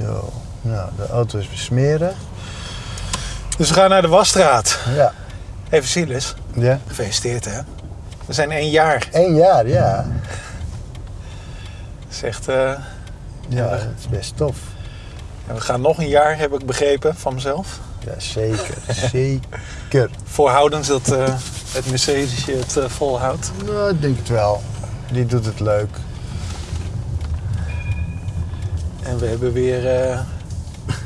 Zo. Nou, de auto is besmeren. Dus we gaan naar de wasstraat. Ja. Even Silas, Ja. gefeliciteerd hè. We zijn één jaar. Eén jaar, ja. Dat is echt, eh, Ja, dat is best tof. en we gaan nog een jaar, heb ik begrepen van mezelf. Ja, zeker. zeker. Voorhoudens dat eh, het Mercedesje het eh, volhoudt. Nou, ik denk het wel. Die doet het leuk. En we hebben weer eh,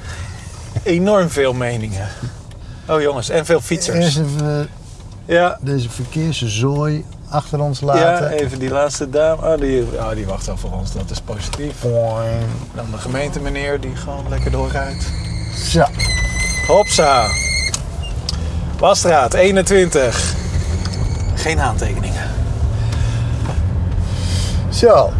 enorm veel meningen. Oh jongens, en veel fietsers. Eerst even Ja, deze verkeerszooi achter ons ja, laten. even die laatste dame. Oh die, oh, die wacht al voor ons, dat is positief. Boing. Dan de gemeente meneer die gewoon lekker doorrijdt. Zo. Hopsa. Wasstraat 21. Geen aantekeningen. Zo.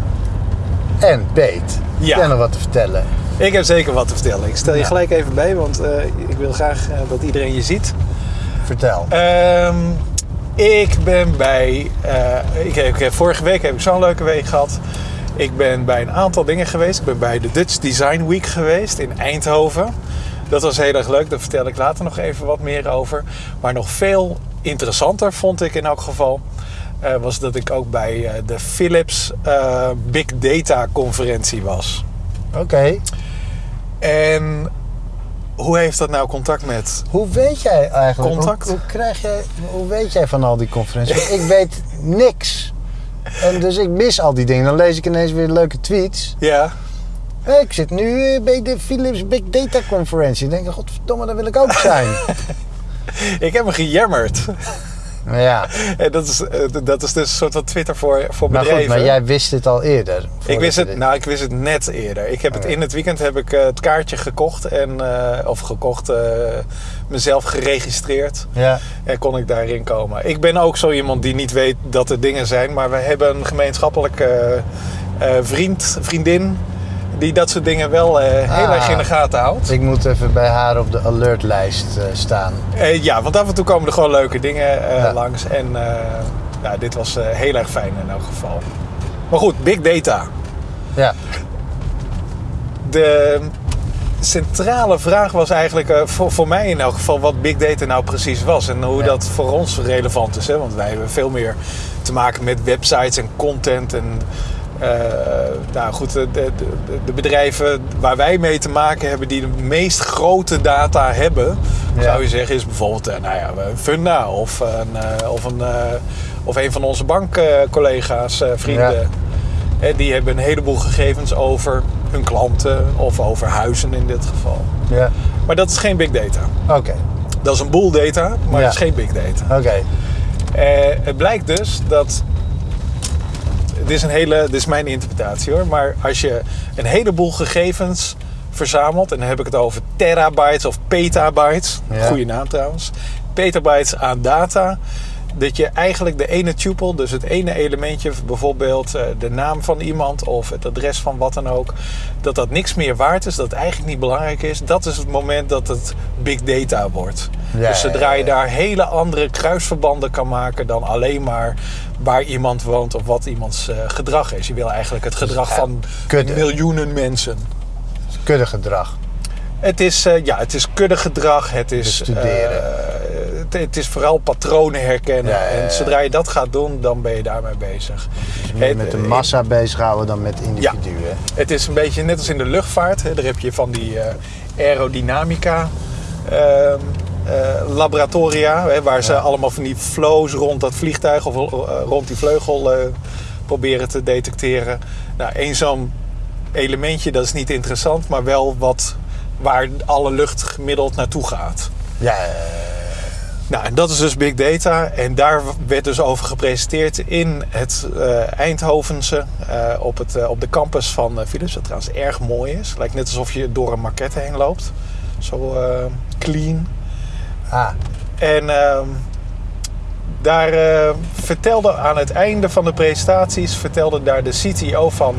En Peet. Ja. Jij nog wat te vertellen? Ik heb zeker wat te vertellen. Ik stel je Ja. gelijk even bij, want eh, ik wil graag eh, dat iedereen je ziet. Vertel. Ehm, ik ben bij. eh, ik heb, ik heb- vorige week heb ik zo'n leuke week gehad. Ik ben bij een aantal dingen geweest. Ik ben bij de Dutch Design Week geweest in Eindhoven. Dat was heel erg leuk. Daar vertel ik later nog even wat meer over. Maar nog veel interessanter vond ik in elk geval. Eh, was dat ik ook bij eh, de Philips eh, Big Data conferentie was. Oké. En hoe heeft dat nou contact met Hoe weet jij eigenlijk? Contact? Hoe, hoe, krijg jij, hoe weet jij van al die conferenties? Ik weet niks. En dus ik mis al die dingen. Dan lees ik ineens weer leuke tweets. Ja, ik zit nu bij de Philips Big Data Conferentie. Dan denk ik, godverdomme, daar wil ik ook zijn. ik heb me gejammerd. Maar ja, En dat is, eh, dat is dus een soort van Twitter voor, voor maar bedrijven. goed, maar jij wist dit al eerder. ik wist het, dit- nou, ik wist het net eerder. Ik heb het Oké. in het weekend heb ik eh, het kaartje gekocht en eh, of gekocht, mezelf geregistreerd Ja, en kon ik daarin komen. Ik ben ook zo iemand die niet weet dat er dingen zijn, maar we hebben een gemeenschappelijke vriend, vriendin die dat soort dingen wel eh, heel Ah. erg in de gaten houdt. ik moet even bij haar op de alertlijst eh, staan. Eh, ja, want af en toe komen er gewoon leuke dingen Ja. langs. En ja, dit was heel erg fijn in elk geval. Maar goed, big data. Ja, De centrale vraag was eigenlijk voor, voor mij in elk geval wat big data nou precies was. En hoe Ja. dat voor ons relevant is. Hè? Want wij hebben veel meer te maken met websites en content. En nou goed, de, de, de- bedrijven waar wij mee te maken hebben die de meest grote data hebben, Ja. zou je zeggen, is bijvoorbeeld eh, nou ja, een Funda of een, eh, of een, eh, of een van onze bankcollega's, eh, vrienden. Ja. Die hebben een heleboel gegevens over hun klanten of over huizen in dit geval. ja. Maar dat is geen big data. Oké, Dat is een boel data, maar Ja. het is geen big data. oké. Eh, het blijkt dus dat. Dit is, een hele, dit is mijn interpretatie hoor. Maar als je een heleboel gegevens verzamelt. En dan heb ik het over terabytes of petabytes. Ja. Goede naam trouwens. Petabytes aan data. Dat je eigenlijk de ene tuple, dus het ene elementje, bijvoorbeeld eh, de naam van iemand of het adres van wat dan ook, dat dat niks meer waard is, dat het eigenlijk niet belangrijk is. Dat is het moment dat het big data wordt. Ja, dus zodra je daar hele andere kruisverbanden kan maken dan alleen maar waar iemand woont of wat iemands eh, gedrag is. Je wil eigenlijk het gedrag ja, van kudde. miljoenen mensen. Kuddegedrag. Het is, eh, ja, het is kuddegedrag, het is, Bestuderen. eh, het, het is vooral patronen herkennen. Ja. En zodra je dat gaat doen, dan ben je daarmee bezig. Dus meer Het- met de massa bezighouden dan met individuen. Het is een beetje net als in de luchtvaart. Hè. Daar heb je van die eh, aerodynamica ehm, eh, laboratoria. Hè, waar ze Ja. allemaal van die flows rond dat vliegtuig of eh, rond die vleugel proberen te detecteren. Nou, één zo'n elementje, dat is niet interessant, maar wel wat waar alle lucht gemiddeld naartoe gaat. Ja, Nou, en dat is dus big data. En daar werd dus over gepresenteerd in het eh, Eindhovense eh, op, het, eh, op de campus van Philips. Wat trouwens erg mooi is. Lijkt net alsof je door een maquette heen loopt. Zo clean. ah, En ehm, daar vertelde aan het einde van de presentaties, vertelde daar de CTO van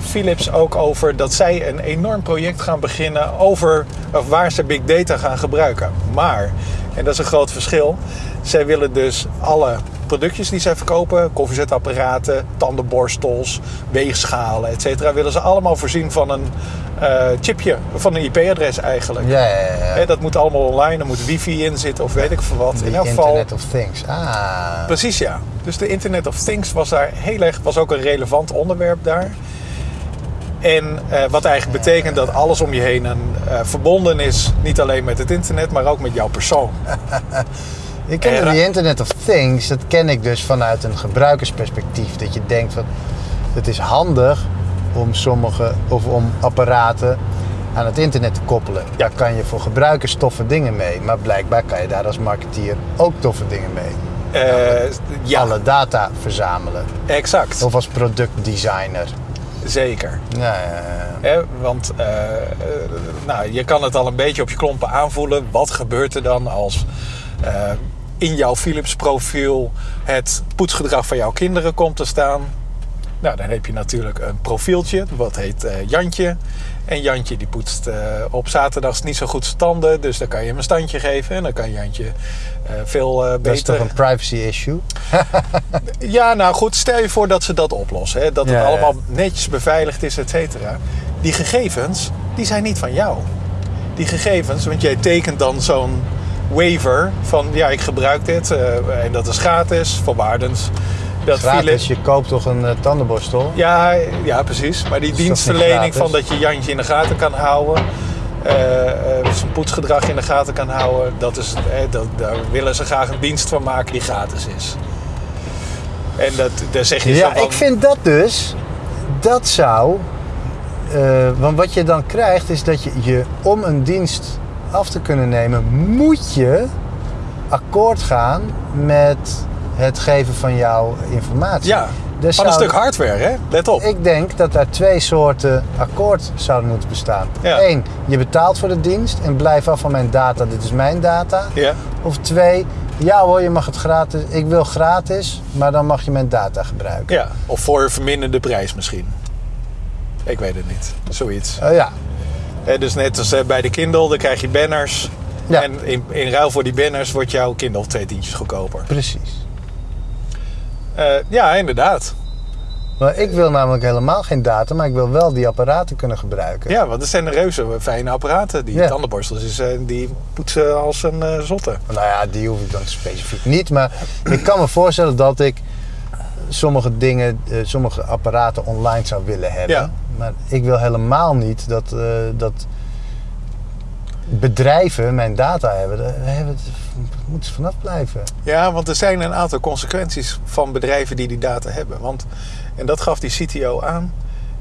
Philips ook over dat zij een enorm project gaan beginnen over of waar ze big data gaan gebruiken. Maar, en dat is een groot verschil, zij willen dus alle productjes die zij verkopen, koffiezetapparaten, tandenborstels, weegschalen, et cetera, willen ze allemaal voorzien van een eh, chipje, van een IP-adres eigenlijk. Ja, ja, ja. Dat moet allemaal online, er moet wifi in zitten of weet ik veel wat. The in elk geval, Internet of Things. Ah. Precies ja. Dus de Internet of Things was daar heel erg, was ook een relevant onderwerp daar. En eh, wat eigenlijk betekent dat alles om je heen een, eh, verbonden is, niet alleen met het internet, maar ook met jouw persoon. Ik ken En- die Internet of Things, dat ken ik dus vanuit een gebruikersperspectief. Dat je denkt van, het is handig om sommige, of om apparaten aan het internet te koppelen. Daar kan je voor gebruikers toffe dingen mee. Maar blijkbaar kan je daar als marketeer ook toffe dingen mee. Eh, ja, Alle data verzamelen. exact. Of als productdesigner. Zeker. Ja, ja, want eh, nou, je kan het al een beetje op je klompen aanvoelen. Wat gebeurt er dan als eh, in jouw Philips profiel het poetsgedrag van jouw kinderen komt te staan? Nou, dan heb je natuurlijk een profieltje, wat heet eh, Jantje. En Jantje die poetst eh, op zaterdags niet zo goed zijn tanden. Dus dan kan je hem een standje geven. En dan kan Jantje eh, veel eh, Dat is toch beter... een privacy issue? Ja, nou goed, stel je voor dat ze dat oplossen. Hè? Dat het Ja, ja. allemaal netjes beveiligd is, et cetera. Die gegevens, die zijn niet van jou. Die gegevens, want jij tekent dan zo'n waiver van... ja, ik gebruik dit en dat is gratis, voorwaardens. Dat Gratis, je koopt toch een eh, tandenborstel? Ja, ja, precies. Maar die dienstverlening van dat je Jantje in de gaten kan houden... eh, eh, zijn poetsgedrag in de gaten kan houden... Dat is, dat, daar willen ze graag een dienst van maken die gratis is. En dat, daar zeg je zo Ja, van... ik vind dat dus, dat zou, want wat je dan krijgt is dat je, je om een dienst af te kunnen nemen, moet je akkoord gaan met het geven van jouw informatie. Ja, Dus van een zou- stuk hardware, hè? Let op. Ik denk dat daar twee soorten akkoord zouden moeten bestaan. Ja. Eén, je betaalt voor de dienst en blijf af van mijn data, dit is mijn data. Ja, Of twee, ja hoor, je mag het gratis, ik wil gratis, maar dan mag je mijn data gebruiken. ja. Of voor een verminderde prijs misschien. Ik weet het niet. Zoiets. Eh, ja, dus net als eh, bij de Kindle, dan krijg je banners. Ja. En in, in ruil voor die banners wordt jouw Kindle twee tientjes goedkoper. precies. Eh, ja, inderdaad. Maar ik wil namelijk helemaal geen data, maar ik wil wel die apparaten kunnen gebruiken. Ja, want het zijn de reuze fijne apparaten. Die Ja. tandenborstels is, eh, die poetsen als een eh, zotte. Nou ja, die hoef ik dan specifiek niet. Maar ik kan me voorstellen dat ik sommige dingen, sommige apparaten online zou willen hebben. Ja. Maar ik wil helemaal niet dat, dat bedrijven mijn data hebben. Daar hebben het- moeten ze vanaf blijven. Ja, want er zijn een aantal consequenties van bedrijven die die data hebben. Want, en dat gaf die CTO aan.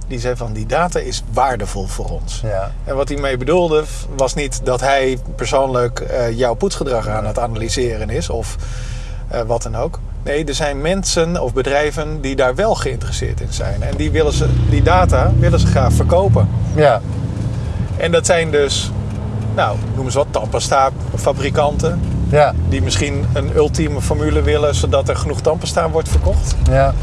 Die zei van die data is waardevol voor ons. Ja. En wat hij mee bedoelde was niet dat hij persoonlijk eh, jouw poetsgedrag aan het analyseren is of eh, wat dan ook. Nee, er zijn mensen of bedrijven die daar wel geïnteresseerd in zijn. En die, willen ze, die data willen ze graag verkopen. Ja. En dat zijn dus, nou, noem eens wat, tandpasta fabrikanten. Ja. Die misschien een ultieme formule willen zodat er genoeg tandpasta wordt verkocht. Ja.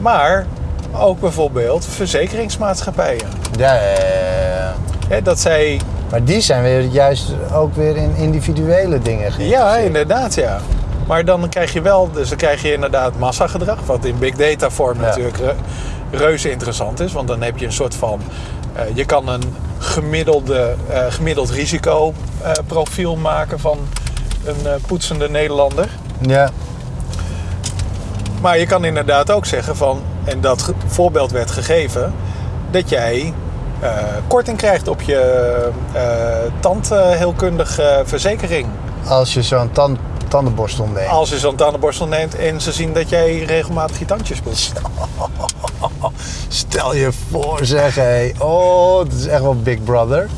Maar ook bijvoorbeeld verzekeringsmaatschappijen. Ja, ja, ja, dat zij Maar die zijn weer juist ook weer in individuele dingen Ja, inderdaad, ja. Maar dan krijg je wel, dus dan krijg je inderdaad massagedrag, wat in big data vorm Ja. natuurlijk re- reuze interessant is. Want dan heb je een soort van, eh, je kan een gemiddelde, eh, gemiddeld risicoprofiel maken van een eh, poetsende Nederlander. Ja. Maar je kan inderdaad ook zeggen van, en dat voorbeeld werd gegeven, dat jij eh, korting krijgt op je eh tandheelkundige verzekering. Als je zo'n tan- tandenborstel neemt. Als je zo'n tandenborstel neemt en ze zien dat jij regelmatig je tandjes poetst. Stel je voor, zeg hé. Oh, dat is echt wel Big Brother.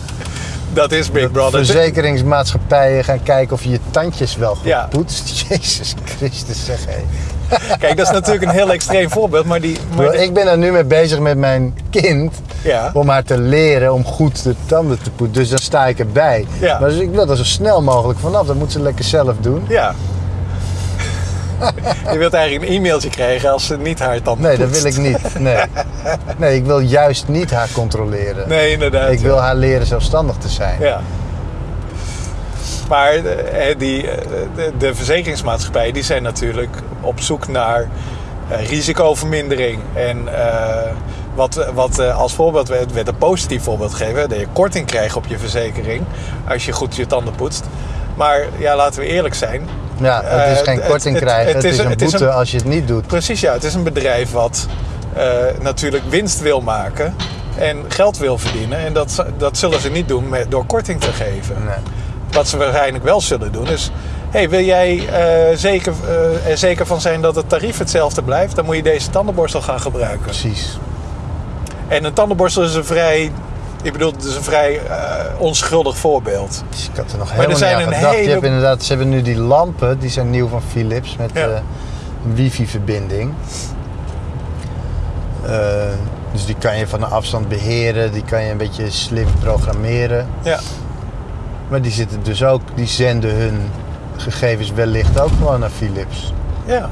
Dat is Big Brother. Verzekeringsmaatschappijen gaan kijken of je je tandjes wel goed Ja. poetst. Jezus Christus, zeg hé. Kijk, dat is natuurlijk een heel extreem voorbeeld, maar die... Maar Ik ben er nu mee bezig met mijn kind. Ja. Om haar te leren om goed de tanden te poetsen. Dus dan sta ik erbij. Ja. Maar dus ik wil er zo snel mogelijk vanaf. Dat moet ze lekker zelf doen. Ja. je wilt eigenlijk een e-mailtje krijgen als ze niet haar tanden Nee, dat wil ik niet. Nee. nee, ik wil juist niet haar controleren. Nee, inderdaad. Ik wil haar leren zelfstandig te zijn. Ja. Maar eh, die, eh, de, verzekeringsmaatschappijen die zijn natuurlijk op zoek naar eh, risicovermindering. En eh, wat, wat eh, als voorbeeld werd, werd een positief voorbeeld gegeven. Dat je korting krijgt op je verzekering als je goed je tanden poetst. Maar ja, laten we eerlijk zijn. Ja, het is Eh, geen korting krijgen. het is een- boete als je het niet doet. Precies, ja. Het is een bedrijf wat eh, natuurlijk winst wil maken en geld wil verdienen. En dat, dat zullen ze niet doen met, door korting te geven. Nee. Wat ze waarschijnlijk wel zullen doen is... Hey, wil jij eh, zeker, eh, er zeker van zijn dat het tarief hetzelfde blijft? Dan moet je deze tandenborstel gaan gebruiken. Precies. En een tandenborstel is een vrij... Ik bedoel, het is een vrij eh, onschuldig voorbeeld. Dus ik had er nog er helemaal zijn niet aan een gedacht. Je hele- hebt inderdaad, ze hebben nu die lampen, die zijn nieuw van Philips met Ja. eh, een wifi-verbinding. Eh, dus die kan je van een afstand beheren, die kan je een beetje slim programmeren. Ja, Maar die zitten dus ook, die zenden hun gegevens wellicht ook gewoon naar Philips. ja.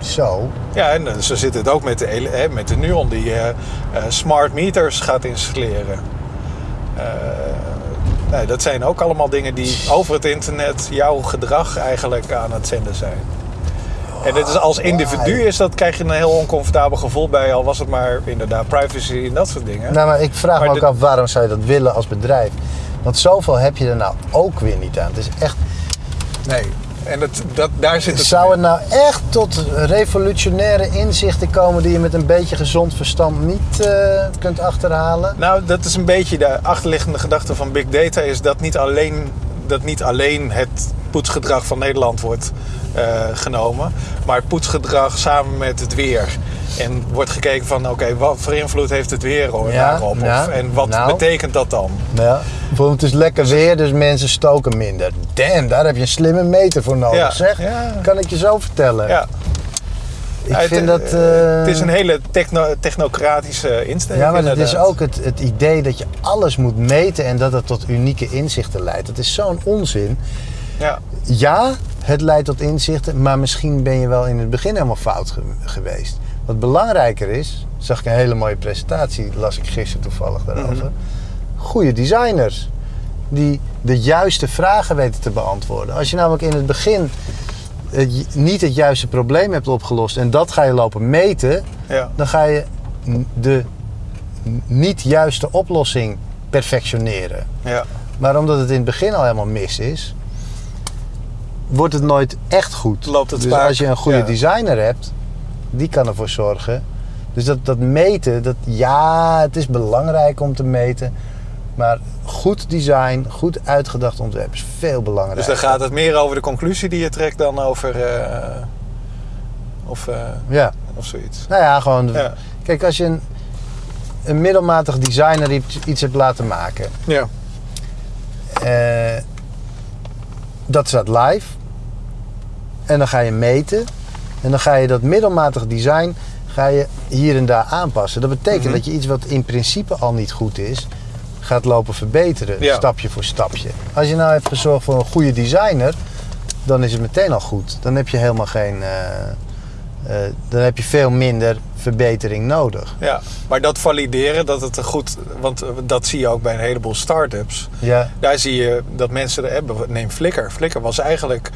Zo. Ja, en zo zit het ook met de, hè, met de Nuon die smart meters gaat installeren. Nee, dat zijn ook allemaal dingen die over het internet jouw gedrag eigenlijk aan het zenden zijn. En dit is als individu is dat, krijg je een heel oncomfortabel gevoel bij, al was het maar inderdaad privacy en dat soort dingen. Nou, maar ik vraag Maar me ook de- af waarom zou je dat willen als bedrijf? Want zoveel heb je er nou ook weer niet aan. Het is echt, Nee, en dat, dat, daar zit het. zou het nou echt tot revolutionaire inzichten komen die je met een beetje gezond verstand niet eh, kunt achterhalen? Nou, dat is een beetje de achterliggende gedachte van big data, is dat niet alleen, dat niet alleen het poetsgedrag van Nederland wordt eh, genomen, maar het poetsgedrag samen met het weer. En wordt gekeken van, oké, wat voor invloed heeft het weer Ja, daarop? ja, en wat nou. betekent dat dan? Ja. Bijvoorbeeld, het is lekker weer, dus mensen stoken minder. Damn, daar heb je een slimme meter voor nodig, zeg. ja. Kan ik je zo vertellen. Ja, ik vind dat... eh, het is eh, een hele techno- technocratische instelling. Ja, maar het is ook het, het idee dat je alles moet meten en dat het tot unieke inzichten leidt. Dat is zo'n onzin. Ja, Ja, het leidt tot inzichten, maar misschien ben je wel in het begin helemaal fout ge- geweest. Wat belangrijker is, zag ik een hele mooie presentatie, las ik gisteren toevallig daarover. Mhm. Goede designers die de juiste vragen weten te beantwoorden. Als je namelijk in het begin het, niet het juiste probleem hebt opgelost en dat ga je lopen meten, ja. dan ga je de niet juiste oplossing perfectioneren. ja. Maar omdat het in het begin al helemaal mis is, wordt het nooit echt goed. Loopt het dus vaak, als je een goede ja. designer hebt, die kan ervoor zorgen. Dus dat, dat meten, dat, ja, het is belangrijk om te meten. Maar goed design, goed uitgedacht ontwerp is veel Dus belangrijker. dan gaat het meer over de conclusie die je trekt dan over... eh, of, eh, Ja, of zoiets. nou ja, gewoon. Ja. Kijk, als je een, een middelmatig designer iets, iets hebt laten maken, Ja. Eh, dat staat live. En dan ga je meten. En dan ga je dat middelmatig design ga je hier en daar aanpassen. Dat betekent Mhm. dat je iets wat in principe al niet goed is, gaat lopen verbeteren. Ja. Stapje voor stapje. Als je nou hebt gezorgd voor een goede designer, dan is het meteen al goed. Dan heb je helemaal geen. eh, eh, dan heb je veel minder verbetering nodig. Ja, maar dat valideren, dat het een goed... Want eh, dat zie je ook bij een heleboel start-ups. Ja, Daar zie je dat mensen... er hebben. Neem Flickr. Flickr was eigenlijk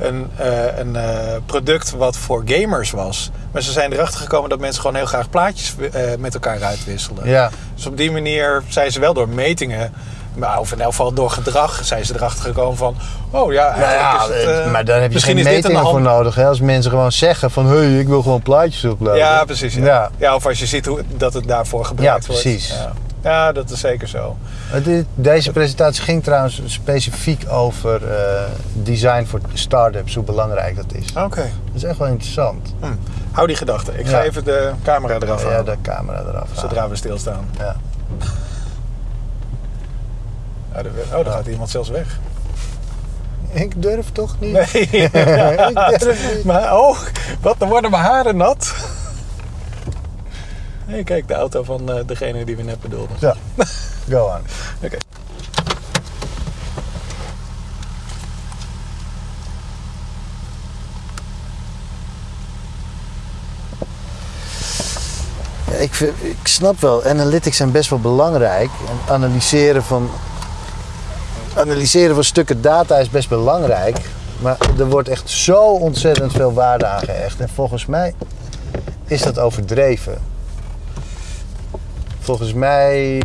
een, eh, een eh, product wat voor gamers was. Maar ze zijn erachter gekomen dat mensen gewoon heel graag plaatjes eh, met elkaar uitwisselen. ja. Dus op die manier zijn ze wel door metingen... Maar of in elk geval door gedrag zijn ze erachter gekomen van... Oh ja, Nou eigenlijk ja, is het, eh, maar daar heb je geen metingen voor nodig. Hè? Als mensen gewoon zeggen van... hé, hey, ik wil gewoon plaatjes uploaden. Ja, precies. Ja. Ja. Ja. of als je ziet hoe, dat het daarvoor gebruikt Ja, precies. wordt. Ja. ja, dat is zeker zo. Deze presentatie ging trouwens specifiek over eh, design voor start-ups, hoe belangrijk dat is. Oké. Dat is echt wel interessant. Hm. Hou die gedachte. Ik ga Ja. even de camera eraf Ja, halen. de camera eraf. halen. Zodra we stilstaan. Ja. Ja, oh, daar gaat iemand zelfs weg. Ik durf toch niet. Nee. ik durf niet. maar, oh, wat, dan worden mijn haren nat. Hey, kijk, de auto van eh, degene die we net bedoelden. Zo, go on. Oké. Ja, ik, ik snap wel, analytics zijn best wel belangrijk. En analyseren van analyseren van stukken data is best belangrijk. Maar er wordt echt zo ontzettend veel waarde aan gehecht. En volgens mij is dat overdreven. Volgens mij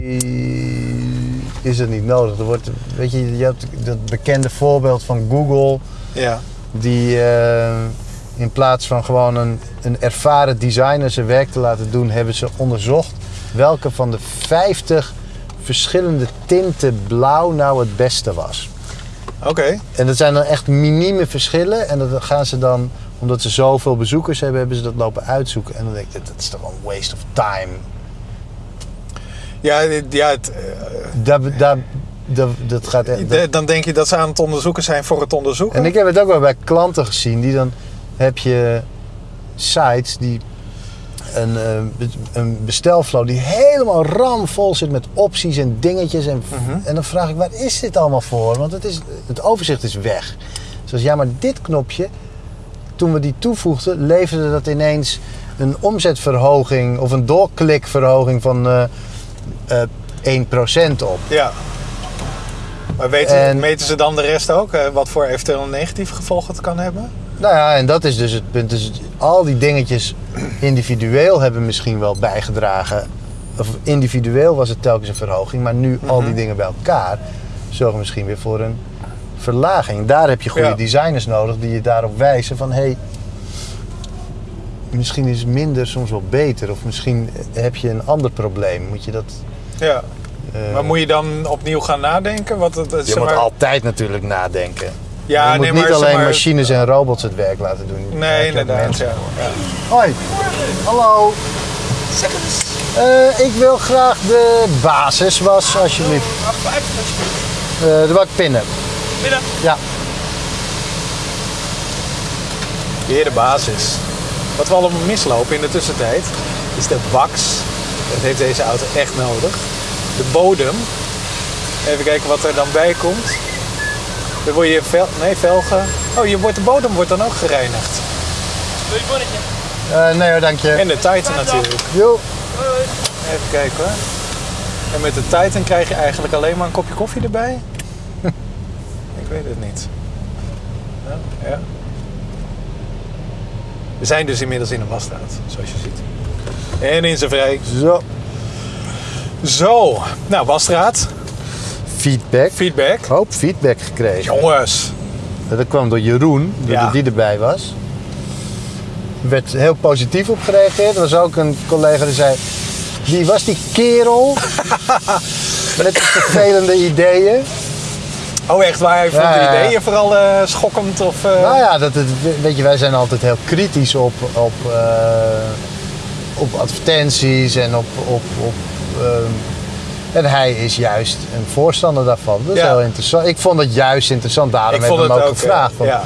is het niet nodig. Er wordt, weet je, je hebt dat bekende voorbeeld van Google. Ja. Die eh, in plaats van gewoon een, een ervaren designer zijn werk te laten doen, hebben ze onderzocht welke van de 50 verschillende tinten blauw nou het beste was. Oké. En dat zijn dan echt minieme verschillen. En dat gaan ze dan, omdat ze zoveel bezoekers hebben, hebben ze dat lopen uitzoeken. En dan denk ik, dat is toch wel een waste of time. Ja, ja het, eh, Dat, dat, dat, dat gaat dan denk je dat ze aan het onderzoeken zijn voor het onderzoeken. En ik heb het ook wel bij klanten gezien. Die dan heb je sites die een, eh, een bestelflow die helemaal ramvol zit met opties en dingetjes. En, Mhm. en dan vraag ik, waar is dit allemaal voor? Want het, is, het overzicht is weg. Dus ja, maar dit knopje, toen we die toevoegden, leverde dat ineens een omzetverhoging of een doorklikverhoging van eh eh 1% op. Ja. Maar weten, En- meten ze dan de rest ook? eh, wat voor eventueel negatieve gevolgen het kan hebben? Nou ja, en dat is dus het punt. Dus al die dingetjes individueel hebben misschien wel bijgedragen. Of individueel was het telkens een verhoging, maar nu al die dingen bij elkaar zorgen misschien weer voor een verlaging. Daar heb je goede Ja. designers nodig die je daarop wijzen van hé, hey, misschien is minder soms wel beter. Of misschien heb je een ander probleem. Moet je dat. Ja. eh, Maar moet je dan opnieuw gaan nadenken? Wat het, je moet maar- altijd natuurlijk nadenken. Ja, je moet nee, niet maar, zeg alleen maar- machines en robots het werk laten doen. Nee, inderdaad. mensen Ja. Hoi. Hallo. Eh, ik wil graag de basiswas, alsjeblieft. Eh de bak pinnen. Binnen. Ja. Weer de basis. Wat we allemaal mislopen in de tussentijd is de wax. Dat heeft deze auto echt nodig. De bodem. Even kijken wat er dan bij komt. Dan word je vel, nee, velgen. Oh, je wordt, de bodem wordt dan ook gereinigd. Eh, nee hoor, dank je. En de Titan natuurlijk. Jo. Even kijken hoor. En met de Titan krijg je eigenlijk alleen maar een kopje koffie erbij? Ik weet het niet. Ja, ja. We zijn dus inmiddels in een wasstraat, zoals je ziet. En in zijn vrij. Zo. Zo, nou wasstraat, Feedback. feedback. Hoop feedback gekregen. Jongens, Dat kwam door Jeroen, doordat Ja. die erbij was. Er werd heel positief op gereageerd. Er was ook een collega die zei... Wie was die kerel? Met die vervelende ideeën. oh echt waar, hij vond Ja, de ideeën vooral eh, schokkend of... eh, Nou ja, dat het, weet je, wij zijn altijd heel kritisch op, op, eh, op advertenties en op. op, op ehm, en hij is juist een voorstander daarvan. Dat is Ja. heel interessant. Ik vond het juist interessant. Daarom heb ik hem ook ook, gevraagd. eh, van, ja.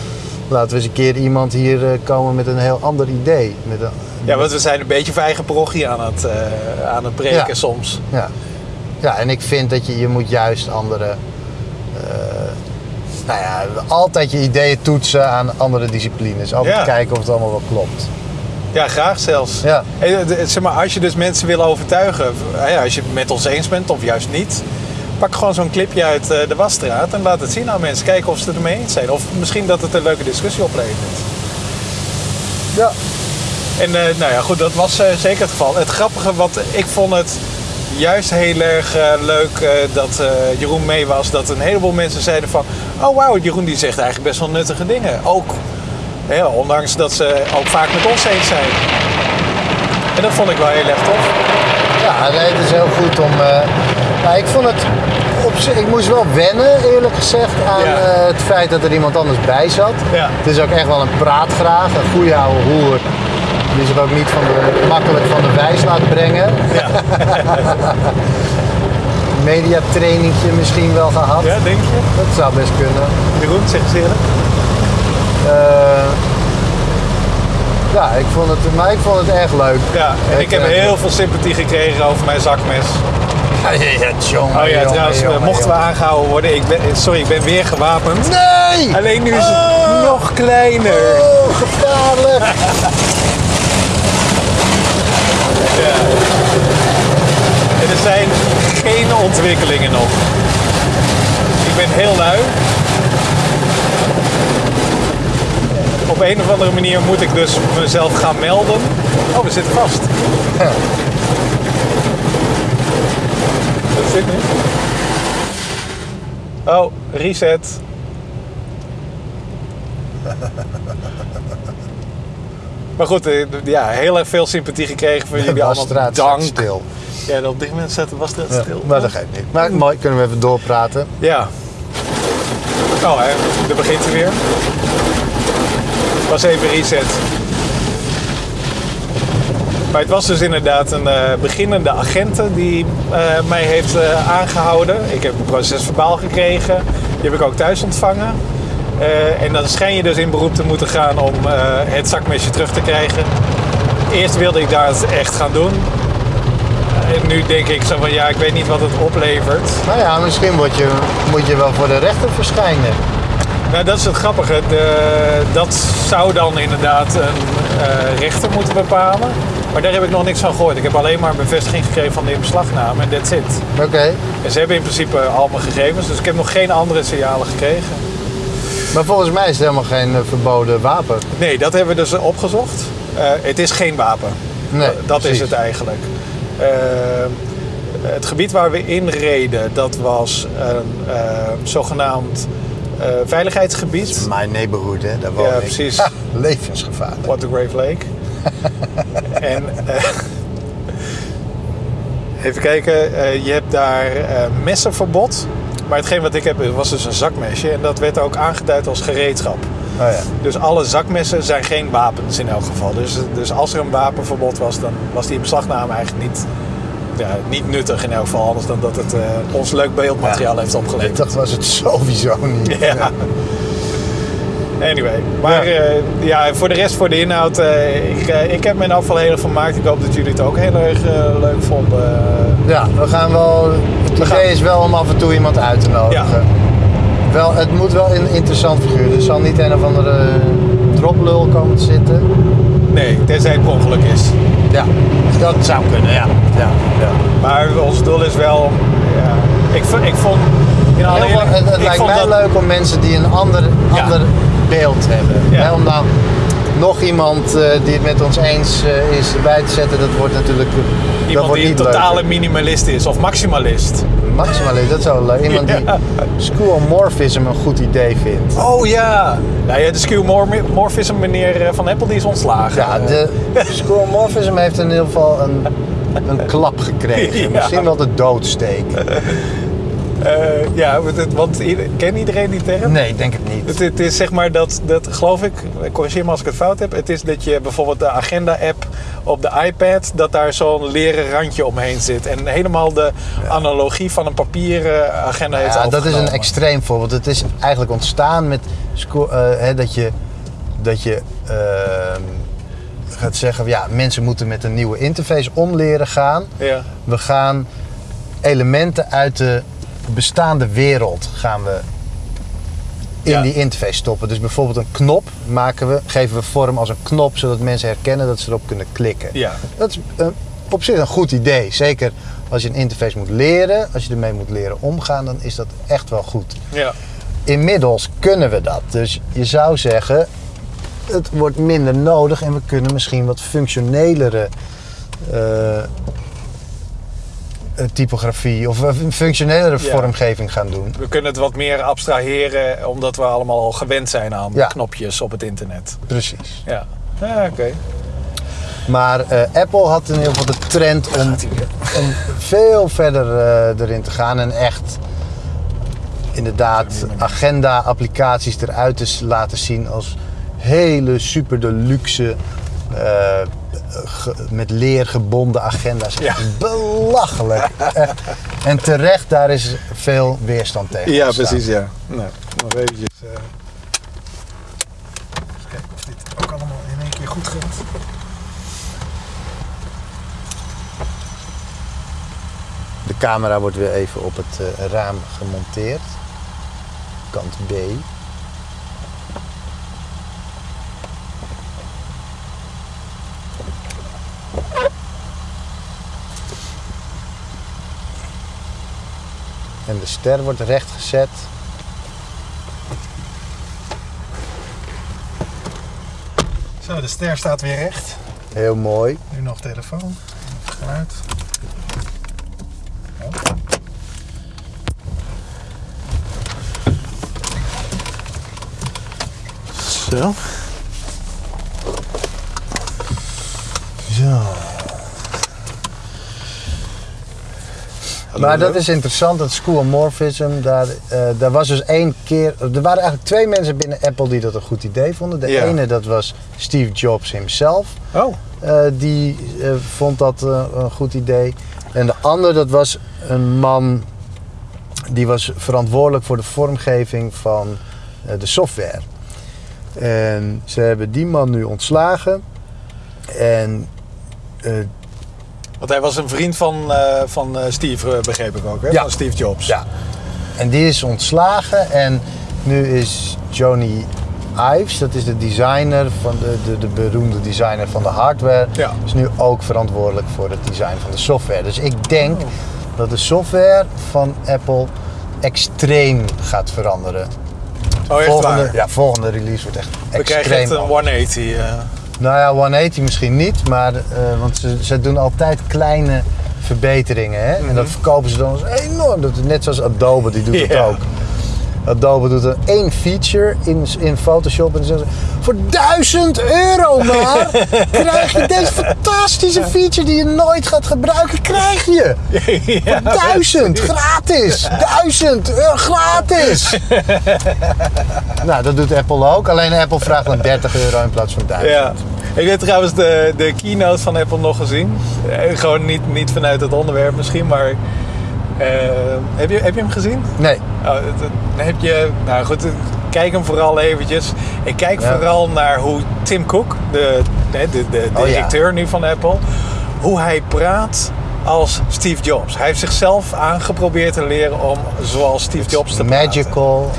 Laten we eens een keer iemand hier eh, komen met een heel ander idee. Met een, ja, want we zijn een beetje voor eigen parochie aan het, eh, aan het breken Ja. soms. ja. ja, en ik vind dat je, je moet juist andere. nou ja, altijd je ideeën toetsen aan andere disciplines. Altijd Ja. kijken of het allemaal wel klopt. Ja, graag zelfs. Ja. Zeg maar, als je dus mensen wil overtuigen, als je het met ons eens bent of juist niet, pak gewoon zo'n clipje uit eh, de wasstraat en laat het zien aan mensen. Kijken of ze het ermee eens zijn. Of misschien dat het een leuke discussie oplevert. Ja. En eh, nou ja, goed, dat was eh, zeker het geval. Het grappige, wat ik vond het juist heel erg leuk dat Jeroen mee was. Dat een heleboel mensen zeiden van, oh wauw, Jeroen die zegt eigenlijk best wel nuttige dingen. Ook, hè, ondanks dat ze ook vaak met ons eens zijn. En dat vond ik wel heel erg tof. Ja, nee, het is heel goed om. nou, ik vond het. Op, zich- ik moest wel wennen, eerlijk gezegd, aan Ja. eh, het feit dat er iemand anders bij zat. Ja. Het is ook echt wel een praatgraag, een goede oude hoer. Die zich ook niet van de, makkelijk van de wijs laat brengen. Ja, Mediatrainingje misschien wel gehad. ja denk je? Dat zou best kunnen. Jeroen, zeg eens eerlijk. Eh, ja, ik vond het, maar ik vond het erg leuk. Ja, en ik heb eh, heel veel sympathie gekregen over mijn zakmes. Ja, ja, ja, jongen, Oh ja, jongen, trouwens, eh, jongen, mochten we aangehouden worden, ik ben, sorry, ik ben weer gewapend. Nee! Alleen nu is het Oh. nog kleiner. Oh, gevaarlijk! En er zijn geen ontwikkelingen nog. Ik ben heel lui. Op een of andere manier moet ik dus mezelf gaan melden. Oh, we zitten vast. Ja. Dat zit nu. Oh, reset. Maar goed, eh, ja, heel erg veel sympathie gekregen van jullie allemaal. straat Dank. stil. Ja, op dit moment de wasstraat Ja, stil. maar dat geeft niet. Maar mooi, kunnen we even doorpraten. Ja. Oh, hè, daar begint hij weer. Was even reset. Maar het was dus inderdaad een eh, beginnende agente die eh, mij heeft eh, aangehouden. Ik heb een proces verbaal gekregen. Die heb ik ook thuis ontvangen. En dan schijn je dus in beroep te moeten gaan om het zakmesje terug te krijgen. Eerst wilde ik dat echt gaan doen. En nu denk ik zo van ja, ik weet niet wat het oplevert. Nou ja, misschien word je, moet je wel voor de rechter verschijnen. Nou, dat is het grappige. De, dat zou dan inderdaad een eh, rechter moeten bepalen. Maar daar heb ik nog niks van gehoord. Ik heb alleen maar een bevestiging gekregen van de inbeslagname en that's it. Oké. En ze hebben in principe al mijn gegevens, dus ik heb nog geen andere signalen gekregen. Maar volgens mij is het helemaal geen eh, verboden wapen. Nee, dat hebben we dus opgezocht. Eh, het is geen wapen. Nee, dat precies. is het eigenlijk. Eh, het gebied waar we in reden, dat was een zogenaamd eh, veiligheidsgebied. My neighborhood, hè? Daar woon Ja, ik. precies. Ha, levensgevaarlijk. What the Grave Lake. en eh, even kijken, eh, je hebt daar messenverbod. Maar hetgeen wat ik heb was dus een zakmesje en dat werd ook aangeduid als gereedschap. Oh ja. Dus alle zakmessen zijn geen wapens in elk geval. Dus, dus als er een wapenverbod was, dan was die beslagname eigenlijk niet, ja, niet nuttig in elk geval. Anders dan dat het eh, ons leuk beeldmateriaal heeft opgeleverd. Dat was het sowieso niet. Ja. Anyway, maar Ja. ja. ja, voor de rest, voor de inhoud, eh, ik, eh, ik heb me in afval heel erg vermaakt. Ik hoop dat jullie het ook heel erg eh, leuk vonden. Ja, we gaan wel. Het idee gaan- is wel om af en toe iemand uit te nodigen. Wel, het moet wel een interessant figuur. Er zal niet een of andere droplul komen te zitten. Nee, tenzij het ongeluk is. Ja, dat zou kunnen, ja. ja, ja. Maar ons doel is wel, ja, ik, ik vond... In alle eerlijk- het het lijkt mij dat- leuk om mensen die een ander, ander beeld hebben. Ja. Hè, om dan nog iemand eh, die het met ons eens eh, is erbij te zetten, dat wordt natuurlijk dat Iemand wordt die een totale leuker. minimalist is of maximalist. Maximalist, dat is wel leuk. Iemand die Ja. schoolmorphism een goed idee vindt. Oh ja! Nou ja, de skewmorphism meneer eh, Van Apple die is ontslagen. Ja, de schoolmorphism heeft in ieder geval een, een klap gekregen. Ja. Misschien wel de doodsteek. Eh, ja, want ken iedereen die term? Nee, ik denk het niet. Het, het is zeg maar dat, dat, geloof ik, corrigeer me als ik het fout heb. Het is dat je bijvoorbeeld de agenda-app op de iPad, dat daar zo'n leren randje omheen zit. En helemaal de analogie van een papieren agenda heeft Ja, dat is een extreem voorbeeld. Het is eigenlijk ontstaan met eh, hè, dat je, dat je ehm, gaat zeggen, ja, mensen moeten met een nieuwe interface om leren gaan. Ja, We gaan elementen uit de bestaande wereld gaan we in Ja. die interface stoppen. Dus bijvoorbeeld een knop maken we, geven we vorm als een knop, zodat mensen herkennen dat ze erop kunnen klikken. ja. Dat is eh, op zich een goed idee. Zeker als je een interface moet leren, als je ermee moet leren omgaan, dan is dat echt wel goed. ja. Inmiddels kunnen we dat. Dus je zou zeggen, het wordt minder nodig en we kunnen misschien wat functionelere eh, typografie of een functionelere Ja. vormgeving gaan doen. We kunnen het wat meer abstraheren, omdat we allemaal al gewend zijn aan Ja. knopjes op het internet. Precies. Ja, ja oké. Maar eh, Apple had in ieder geval de trend om, veel verder eh, erin te gaan en echt inderdaad agenda-applicaties eruit te laten zien als hele super deluxe eh, ge- met leer gebonden agenda's. Ja. Belachelijk. En terecht, daar is veel weerstand tegen. Ja, ontstaan. precies, ja. Nou, nog eventjes... eh, even kijken of dit ook allemaal in één keer goed gaat. De camera wordt weer even op het eh, raam gemonteerd. Kant B. ster wordt recht gezet. Zo, de ster staat weer recht. Heel mooi. Nu nog telefoon, geluid. Zo. Maar dat is interessant, dat schoolomorphism. Daar, eh, daar was dus één keer. Er waren eigenlijk twee mensen binnen Apple die dat een goed idee vonden. De Ja. ene dat was Steve Jobs himself. Oh, Eh, die eh, vond dat een goed idee. En de ander dat was een man die was verantwoordelijk voor de vormgeving van de software. En ze hebben die man nu ontslagen. En want hij was een vriend van, eh, van eh, Steve, eh, begreep ik ook, hè? Ja. Van Steve Jobs. Ja. En die is ontslagen en nu is Johnny Ives, dat is de designer van de, de, de beroemde designer van de hardware, Ja. is nu ook verantwoordelijk voor het design van de software. Dus ik denk Oh. dat de software van Apple extreem gaat veranderen. Oh, echt volgende, waar? Ja, volgende release wordt echt We krijgen extreem. echt een anders. 180. eh. Nou ja, 180 misschien niet, maar eh, want ze, ze doen altijd kleine verbeteringen. Hè? En dat verkopen ze dan als enorm. Dat net zoals Adobe, die doet het ook. Adobe doet er één feature in, in Photoshop en dan zeggen ze... Voor 1000 euro maar krijg je deze fantastische feature die je nooit gaat gebruiken, krijg je. ja, Duizend, gratis. Duizend, euro, gratis. nou, dat doet Apple ook. Alleen Apple vraagt dan 30 euro in plaats van 1000. Ja. Ik heb trouwens de, de keynote van Apple nog gezien. Eh, Gewoon niet, niet vanuit het onderwerp misschien, maar... eh, heb, je, heb je hem gezien? Nee. Oh, heb je... Nou goed, kijk hem vooral eventjes. Ik kijk Ja. vooral naar hoe Tim Cook, de, de, de, de Oh, ja. directeur nu van Apple... hoe hij praat als Steve Jobs. Hij heeft zichzelf aangeprobeerd te leren om zoals Steve Jobs te praten. Magical.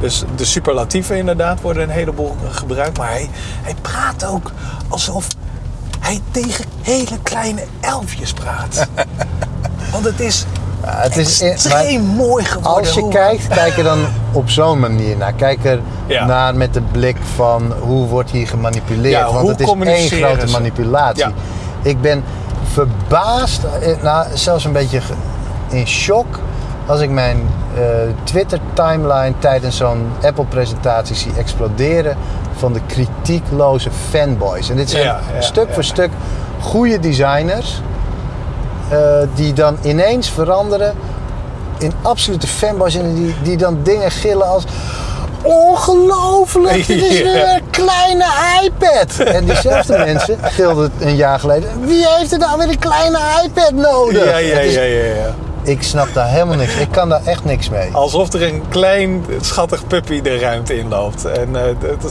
Dus de superlatieven inderdaad worden een heleboel gebruikt. Maar hij, hij praat ook alsof hij tegen hele kleine elfjes praat. Want het is, Ja, het is extreem mooi geworden. Als je kijkt, kijk er dan op zo'n manier naar. Kijk er Ja. naar met de blik van hoe wordt hier gemanipuleerd. Ja, Want het is één grote ze? manipulatie. Ja. Ik ben verbaasd, eh, nou, zelfs een beetje in shock als ik mijn eh, Twitter-timeline tijdens zo'n Apple-presentatie zie exploderen van de kritiekloze fanboys. En dit zijn Ja, ja, stuk ja. voor stuk goede designers die dan ineens veranderen in absolute fanboys en die, die dan dingen gillen als ongelooflijk, dit is weer een kleine iPad. En diezelfde mensen gilden een jaar geleden, wie heeft er nou weer een kleine iPad nodig? Ja, ja, ja, ja, ja. Ik snap daar helemaal niks, ik kan daar echt niks mee. Alsof er een klein schattig puppy de ruimte inloopt. En eh,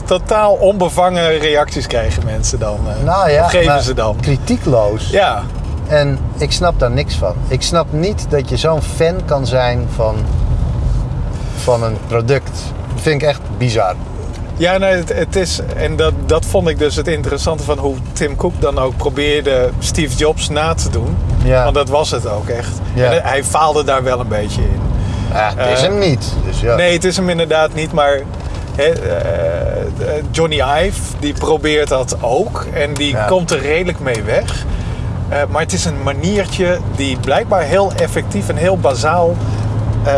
totaal onbevangen reacties krijgen mensen dan. eh. Nou ja, geven ze dan. kritiekloos. Ja, En ik snap daar niks van. Ik snap niet dat je zo'n fan kan zijn van, van een product. Dat vind ik echt bizar. Ja, nee, het, het is, en dat, dat vond ik dus het interessante van hoe Tim Cook dan ook probeerde Steve Jobs na te doen. Ja. Want dat was het ook echt. Ja. En hij faalde daar wel een beetje in. Ja, het is Eh, hem niet. Dus ja. Nee, het is hem inderdaad niet, maar hè, eh, Johnny Ive die probeert dat ook. En die komt er redelijk mee weg. Eh, maar het is een maniertje die blijkbaar heel effectief en heel bazaal ehm,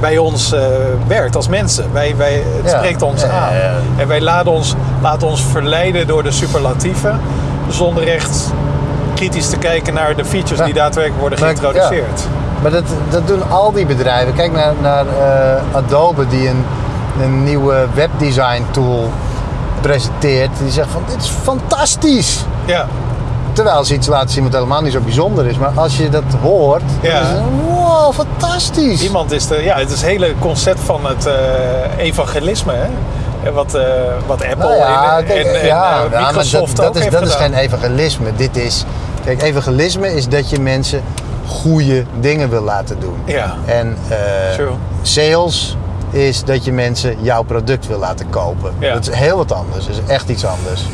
bij ons eh, werkt als mensen. Wij, wij, het Ja. spreekt ons Ja, aan. ja. En wij laten ons, laten ons verleiden door de superlatieven. Zonder echt kritisch te kijken naar de features die daadwerkelijk worden geïntroduceerd. Maar dat, dat doen al die bedrijven. Kijk naar, naar eh, Adobe die een, een nieuwe webdesign tool presenteert. Die zegt van dit is fantastisch. Ja. Terwijl laten zien wat helemaal niet zo bijzonder is. Maar als je dat hoort, Ja. dan is het wow, fantastisch. Iemand is de, ja, het is het hele concept van het eh, evangelisme, hè? En Wat, eh, wat Apple Nou ja, en, kijk, en, en, ja, eh, Microsoft dat, dat, is, dat is geen evangelisme. Dit is, kijk, evangelisme is dat je mensen goede dingen wil laten doen. Ja, En sales is dat je mensen jouw product wil laten kopen. Ja. Dat is heel wat anders. Dat is echt iets anders.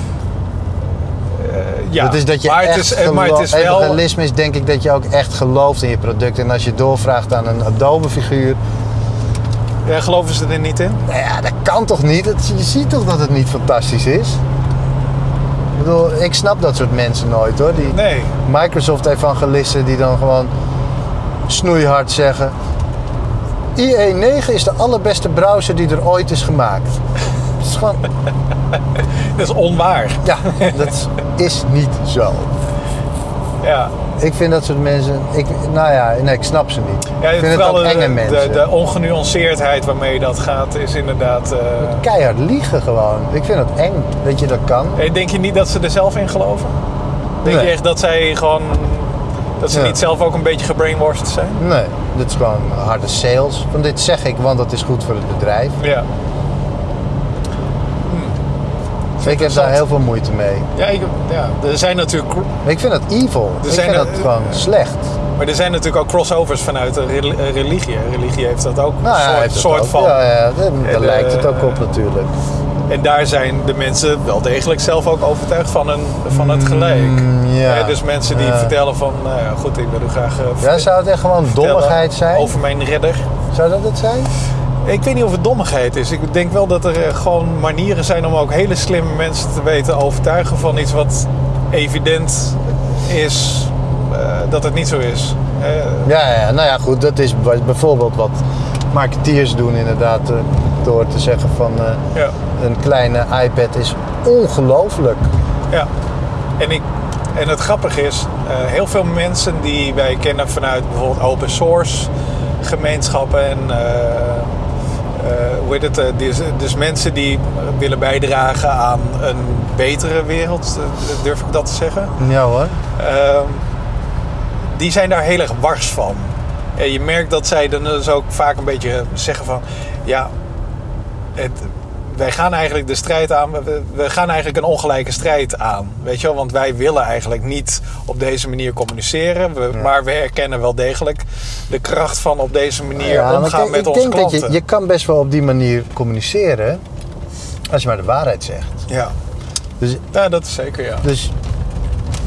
Ja. dat is dat je maar, echt het is, eh, maar het is wel... Evangelisme is denk ik dat je ook echt gelooft in je product. En als je doorvraagt aan een Adobe-figuur... Ja, geloven ze er niet in? Nou ja, dat kan toch niet? Het- je ziet toch dat het niet fantastisch is? bedoel, ik snap dat soort mensen nooit hoor. Die Nee. Microsoft-evangelisten die dan gewoon snoeihard zeggen... IE9 is de allerbeste browser die er ooit is gemaakt. Is gewoon... Dat is onwaar. Ja, dat is niet zo. Ja. Ik vind dat soort mensen... Ik, nou ja, nee, ik snap ze niet. Ja, ik vind het vooral ook de- enge mensen. De, ongenuanceerdheid waarmee dat gaat is inderdaad... eh, Keihard liegen gewoon. Ik vind het eng dat je dat kan. eh, Denk je niet dat ze er zelf in geloven? Denk Nee. je echt dat zij gewoon... Dat ze Ja. niet zelf ook een beetje gebrainwashed zijn? Nee, dit is gewoon harde sales. Van dit zeg ik, want dat is goed voor het bedrijf. Ja. Ik heb daar heel veel moeite mee. Ja, ik, ja, er zijn natuurlijk... Ik vind dat evil. Er ik zijn vind er- dat gewoon slecht. Maar er zijn natuurlijk ook crossovers vanuit de eh, religie. Religie heeft dat ook Nou een ja, soort, soort ook. van. Ja, ja, daar, En, lijkt het eh, ook op natuurlijk. En daar zijn de mensen wel degelijk zelf ook overtuigd van, een, van het gelijk. Mm, ja. Hè, dus mensen die Ja. vertellen van, nou ja, goed, ik wil u graag eh, Ja, zou het echt gewoon dommigheid zijn? over mijn redder. Zou dat het zijn? Ik weet niet of het dommigheid is. Ik denk wel dat er eh, gewoon manieren zijn om ook hele slimme mensen te weten overtuigen van iets wat evident is eh, dat het niet zo is. Eh, Ja, ja, nou ja, goed. Dat is bij- bijvoorbeeld wat marketeers doen inderdaad. door te zeggen van ja. een kleine iPad is ongelooflijk. Ja, en, ik, en het grappige is, heel veel mensen die wij kennen vanuit bijvoorbeeld open source gemeenschappen en hoe heet het, eh, dus, dus mensen die willen bijdragen aan een betere wereld, eh, durf ik dat te zeggen. Ja hoor. Ehm, die zijn daar heel erg wars van. En je merkt dat zij dan dus ook vaak een beetje zeggen van... Ja, het, wij gaan eigenlijk de strijd aan... We, we gaan eigenlijk een ongelijke strijd aan. Weet je wel? Want wij willen eigenlijk niet op deze manier communiceren. We, Maar we erkennen wel degelijk de kracht van op deze manier Ja, omgaan kijk, met ik onze denk dat je, je kan best wel op die manier communiceren. Als je maar de waarheid zegt. Ja. Dus ja, dat is zeker, ja. Dus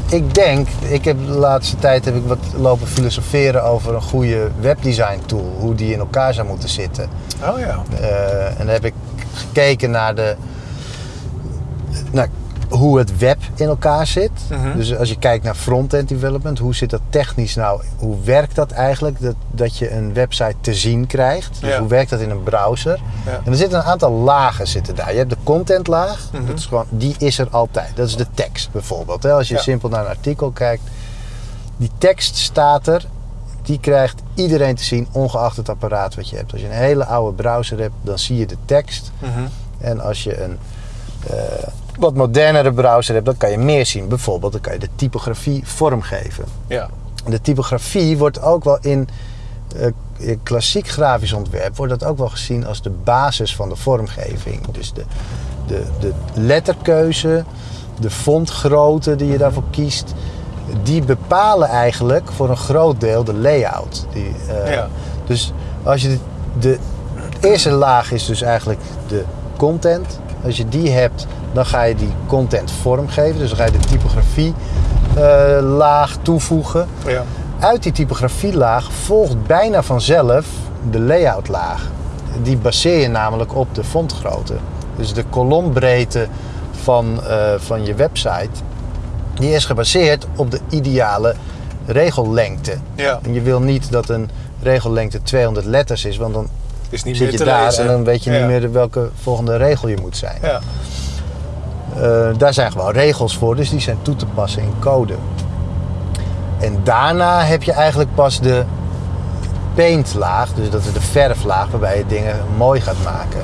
ik denk, ik heb de laatste tijd heb ik wat lopen filosoferen over een goede webdesign tool. Hoe die in elkaar zou moeten zitten. Oh ja. Eh, en dan heb ik gekeken naar de. Naar hoe het web in elkaar zit. Mhm. Dus als je kijkt naar front-end development, hoe zit dat technisch nou? Hoe werkt dat eigenlijk? Dat, dat je een website te zien krijgt. Dus Ja. hoe werkt dat in een browser? Ja. En er zitten een aantal lagen zitten daar. Je hebt de contentlaag, Mhm. dat is gewoon, die is er altijd. Dat is de tekst bijvoorbeeld. Als je Ja. simpel naar een artikel kijkt, die tekst staat er. Die krijgt iedereen te zien, ongeacht het apparaat wat je hebt. Als je een hele oude browser hebt, dan zie je de tekst. Mhm. En als je een eh, wat modernere browser hebt, dan kan je meer zien. Bijvoorbeeld, dan kan je de typografie vormgeven. Ja. De typografie wordt ook wel in, eh, in klassiek grafisch ontwerp wordt dat ook wel gezien als de basis van de vormgeving. Dus de, de, de letterkeuze, de fontgrootte die je daarvoor kiest, die bepalen eigenlijk voor een groot deel de layout. Die, eh, Ja. Dus als je de, de eerste laag is dus eigenlijk de content. Als je die hebt, dan ga je die content vormgeven. Dus dan ga je de typografie eh, laag toevoegen. Ja. Uit die typografielaag volgt bijna vanzelf de layoutlaag. Die baseer je namelijk op de fontgrootte. Dus de kolombreedte van, eh, van je website, die is gebaseerd op de ideale regellengte. Ja. En je wil niet dat een regellengte 200 letters is, want dan Is niet zit je daar lezen. en dan weet je Ja. niet meer welke volgende regel je moet zijn. Ja. Eh, daar zijn gewoon regels voor, dus die zijn toe te passen in code. En daarna heb je eigenlijk pas de paintlaag, dus dat is de verflaag waarbij je dingen mooi gaat maken.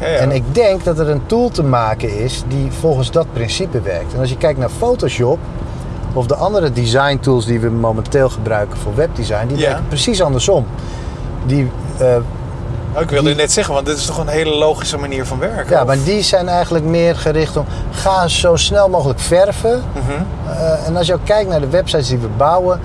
Ja, ja. En ik denk dat er een tool te maken is die volgens dat principe werkt. En als je kijkt naar Photoshop of de andere design tools die we momenteel gebruiken voor webdesign, die werken precies andersom. Die, eh, Oh, ik wilde die- net zeggen, want dit is toch een hele logische manier van werken? ja, of? maar die zijn eigenlijk meer gericht om ga zo snel mogelijk verven. Mhm. Eh, en als je ook kijkt naar de websites die we bouwen,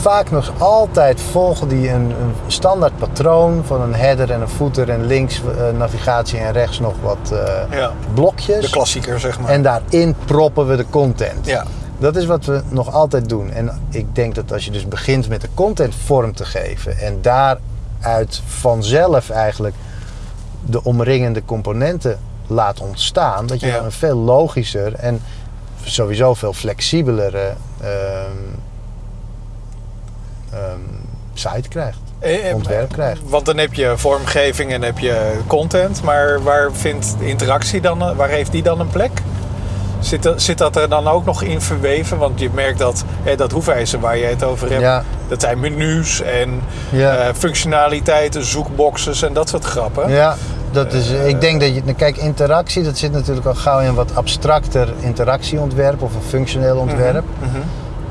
vaak nog altijd volgen die een, een standaard patroon van een header en een footer en links eh, navigatie en rechts nog wat eh, Ja. blokjes. De klassieker, zeg maar. En daarin proppen we de content. Ja. Dat is wat we nog altijd doen. En ik denk dat als je dus begint met de content vorm te geven en daaruit vanzelf eigenlijk de omringende componenten laat ontstaan, dat je Ja. dan een veel logischer en sowieso veel flexibelere ehm, ehm, site krijgt. Eh, eh, Ontwerp krijgt. Want dan heb je vormgeving en heb je content, maar waar vindt interactie dan, eh, waar heeft die dan een plek? Zit, dat- zit dat er dan ook nog in verweven? Want je merkt dat eh, dat hoefijzer waar je het over hebt, Ja. dat zijn menus en Ja. functionaliteiten, zoekboxes en dat soort grappen. Ja, dat is, ik denk dat je. nou, Kijk, interactie, dat zit natuurlijk al gauw in wat abstracter interactieontwerp of een functioneel ontwerp. Mhm.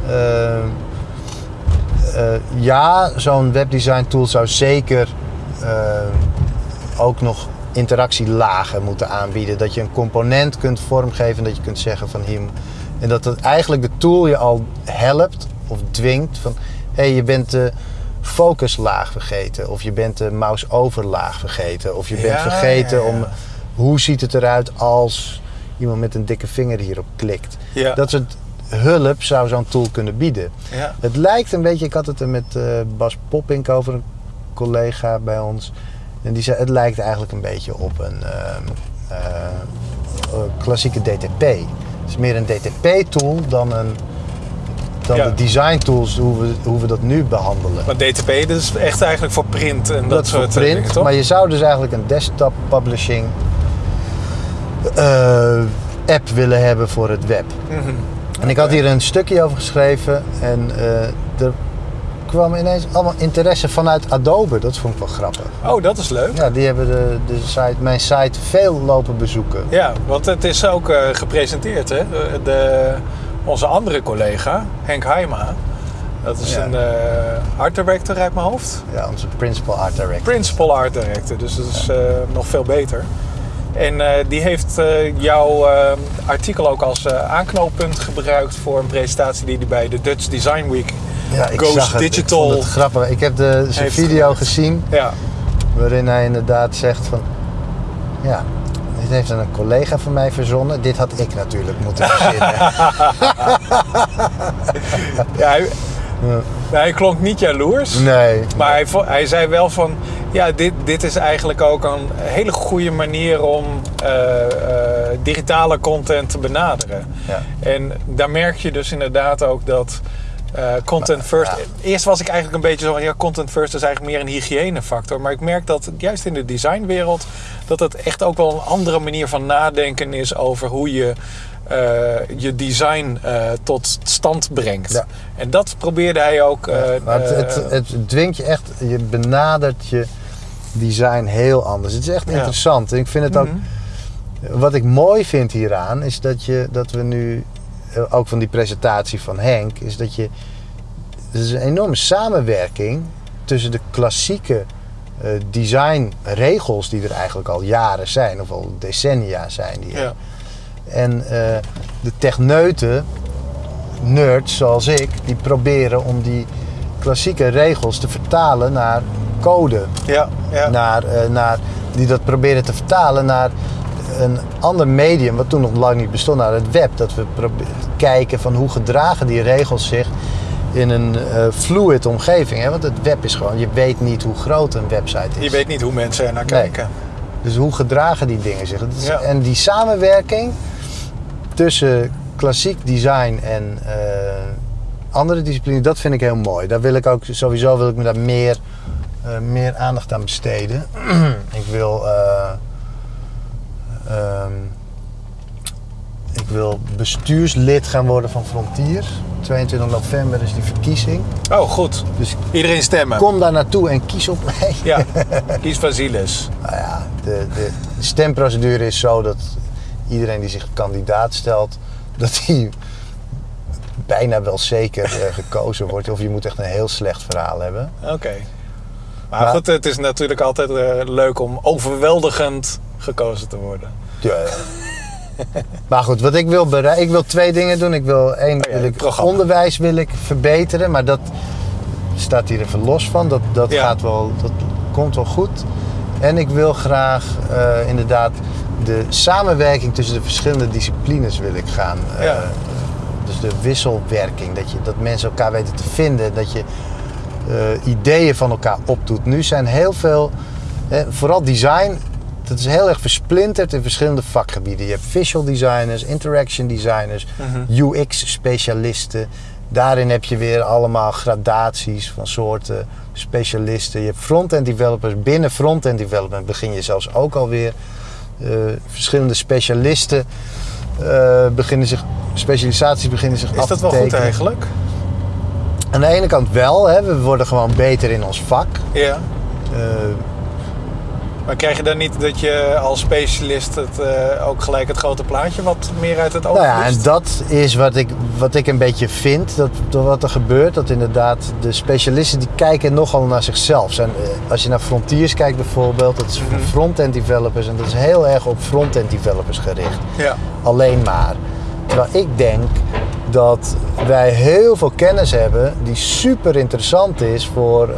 Eh, eh, ja, zo'n webdesign tool zou zeker eh, ook nog interactielagen moeten aanbieden. Dat je een component kunt vormgeven, dat je kunt zeggen van hier. En dat het eigenlijk de tool je al helpt of dwingt van hé, hey, je bent de focuslaag vergeten. Of je bent de mouse overlaag vergeten. Of je bent Ja, vergeten ja, ja. om hoe ziet het eruit als iemand met een dikke vinger hierop klikt. Ja. Dat soort hulp zou zo'n tool kunnen bieden. Ja. Het lijkt een beetje, ik had het er met eh, Bas Poppink over, een collega bij ons. En die zei, het lijkt eigenlijk een beetje op een ehm, eh, klassieke DTP. Het is meer een DTP-tool dan, een, dan Ja. de design tools, hoe we, hoe we dat nu behandelen. Maar DTP, dat is echt eigenlijk voor print en dat, dat soort print, dingen, toch? maar je zou dus eigenlijk een desktop publishing eh, app willen hebben voor het web. Mhm. En ik had hier een stukje over geschreven en eh, er kwam ineens allemaal interesse vanuit Adobe. Dat vond ik wel grappig. Oh, dat is leuk. Ja, die hebben de, de site, mijn site veel lopen bezoeken. Ja, want het is ook eh, gepresenteerd, hè? De, de- onze andere collega, Henk Heima. Dat is Ja. een eh, art director uit mijn hoofd. Ja, onze principal art director. Principal art director, dus dat is eh, nog veel beter. En eh, die heeft eh, jouw eh, artikel ook als aanknooppunt gebruikt voor een presentatie die hij bij de Dutch Design Week. Ja, ik Goes zag het. Digital. Ik vond het grappig. Ik heb de, zijn video gemaakt. gezien Ja, waarin hij inderdaad zegt van... Ja, dit heeft een collega van mij verzonnen. Dit had ik natuurlijk moeten verzinnen. ja hij, Ja. Hij klonk niet jaloers. Nee. Maar hij, hij zei wel van, ja, dit, dit is eigenlijk ook een hele goede manier om eh, eh, digitale content te benaderen. Ja. En daar merk je dus inderdaad ook dat eh, content first. ja. Eerst was ik eigenlijk een beetje zo van, ja, content first is eigenlijk meer een hygiënefactor. Maar ik merk dat juist in de designwereld dat het echt ook wel een andere manier van nadenken is over hoe je eh, je design eh, tot stand brengt. Ja. En dat probeerde hij ook. het, het, het dwingt je echt, je benadert je design heel anders. Het is echt interessant. En ik vind het ook, Mhm. wat ik mooi vind hieraan, is dat, je, dat we nu, ook van die presentatie van Henk, is dat je, er is een enorme samenwerking tussen de klassieke eh, designregels die er eigenlijk al jaren zijn, of al decennia zijn. Die. Ja. En eh, de techneuten, nerds zoals ik, die proberen om die klassieke regels te vertalen naar code. Ja, ja. Naar, eh, naar, die dat proberen te vertalen naar een ander medium, wat toen nog lang niet bestond, naar het web. Dat we kijken van hoe gedragen die regels zich in een eh, fluid omgeving. Hè? Want het web is gewoon, je weet niet hoe groot een website is. Je weet niet hoe mensen er naar Nee. kijken. Dus hoe gedragen die dingen zich? Het is- Ja. En die samenwerking tussen klassiek design en eh, andere disciplines, dat vind ik heel mooi. Daar wil ik ook, sowieso wil ik me daar meer, eh, meer aandacht aan besteden. ik wil ehm, ik wil bestuurslid gaan worden van Frontier. 22 november is die verkiezing. Oh, goed. Dus Iedereen stemmen. kom daar naartoe en kies op mij. Ja, kies Vasilis. Nou ja, de, de stemprocedure is zo dat iedereen die zich kandidaat stelt, dat hij bijna wel zeker eh, gekozen wordt. Of je moet echt een heel slecht verhaal hebben. Oké. Maar, Maar- goed, het is natuurlijk altijd eh, leuk om overweldigend gekozen te worden. Ja. maar goed, wat ik wil bereiken, ik wil twee dingen doen. Ik wil één, Oh wil het ik programma. onderwijs wil ik verbeteren, maar dat staat hier even los van. Dat, dat Ja. gaat wel, dat komt wel goed. En ik wil graag eh, inderdaad de samenwerking tussen de verschillende disciplines wil ik gaan. eh, Ja. dus de wisselwerking, dat, je, dat mensen elkaar weten te vinden, dat je eh, ideeën van elkaar opdoet. Nu zijn heel veel, eh, vooral design, dat is heel erg versplinterd in verschillende vakgebieden. Je hebt visual designers, interaction designers, UX-specialisten. Daarin heb je weer allemaal gradaties van soorten specialisten. Je hebt front-end developers. Binnen front-end development begin je zelfs ook alweer eh verschillende specialisten eh, beginnen zich, specialisaties beginnen zich af Is te dat wel goed tekenen. eigenlijk? Aan de ene kant wel, hè, we worden gewoon beter in ons vak. Ja. Eh, Maar krijg je dan niet dat je als specialist het, eh, ook gelijk het grote plaatje wat meer uit het oog Nou ja, en dat is wat ik, wat ik een beetje vind, dat, dat wat er gebeurt. Dat inderdaad de specialisten die kijken nogal naar zichzelf. Zijn, eh, als je naar Frontiers kijkt bijvoorbeeld, dat is voor Mhm. front-end developers en dat is heel erg op front-end developers gericht. Ja. Alleen maar. Terwijl ik denk dat wij heel veel kennis hebben die super interessant is voor eh,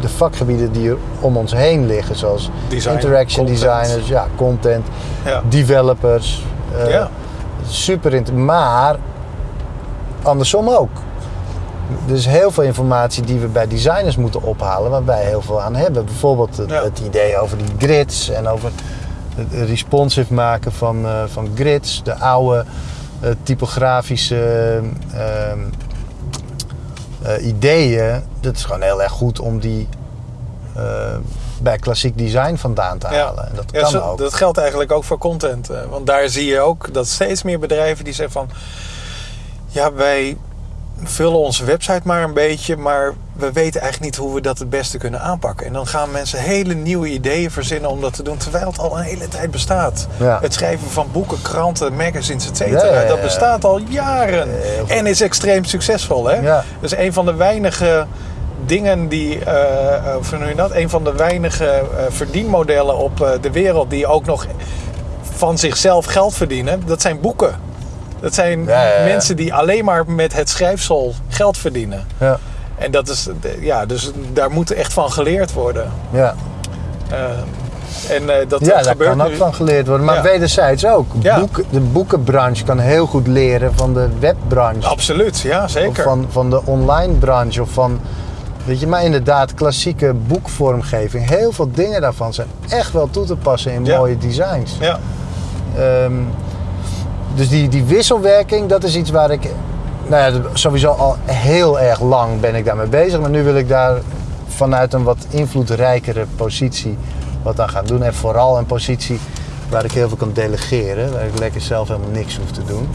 de vakgebieden die er om ons heen liggen. Zoals Design, interaction content. designers, ja, content, Ja. developers. eh, Ja. Super interessant. Maar andersom ook. Er is heel veel informatie die we bij designers moeten ophalen, waar wij heel veel aan hebben. Bijvoorbeeld het, Ja. het idee over die grids en over het responsive maken van, eh, van grids, de oude typografische ehm, eh, ideeën. Dat is gewoon heel erg goed om die eh, bij klassiek design vandaan te halen. En dat Ja, kan zo- ook. dat geldt eigenlijk ook voor content. eh, Want daar zie je ook dat steeds meer bedrijven die zeggen van... Ja, wij vullen onze website maar een beetje, maar we weten eigenlijk niet hoe we dat het beste kunnen aanpakken. En dan gaan mensen hele nieuwe ideeën verzinnen om dat te doen, terwijl het al een hele tijd bestaat. Ja. Het schrijven van boeken, kranten, magazines, et Ja, cetera, ja, ja, dat bestaat al jaren. En is extreem succesvol, hè? Dat is een van de weinige dingen die, eh, eh, hoe noem je dat? Een van de weinige eh, verdienmodellen op de wereld die ook nog van zichzelf geld verdienen. Dat zijn boeken. Dat zijn mensen die alleen maar met het schrijfsel geld verdienen. Ja, En dat is, ja, dus daar moet echt van geleerd worden. ja. Eh, en eh, dat ja daar kan ook van geleerd worden. Maar Ja. wederzijds ook. Ja. Boek, de boekenbranche kan heel goed leren van de webbranche. Absoluut, ja, Of zeker. van, van de online branche. Of van, weet je, maar inderdaad, klassieke boekvormgeving. Heel veel dingen daarvan zijn echt wel toe te passen in Ja. mooie designs. Ja, Ehm, dus die, die wisselwerking, dat is iets waar ik... Nou ja, sowieso al heel erg lang ben ik daarmee bezig. Maar nu wil ik daar vanuit een wat invloedrijkere positie wat aan gaan doen. En vooral een positie waar ik heel veel kan delegeren. Waar ik lekker zelf helemaal niks hoef te doen.